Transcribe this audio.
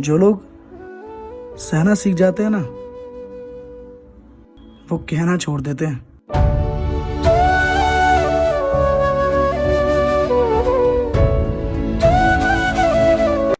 जो लोग सहना सीख जाते हैं ना वो कहना छोड़ देते हैं।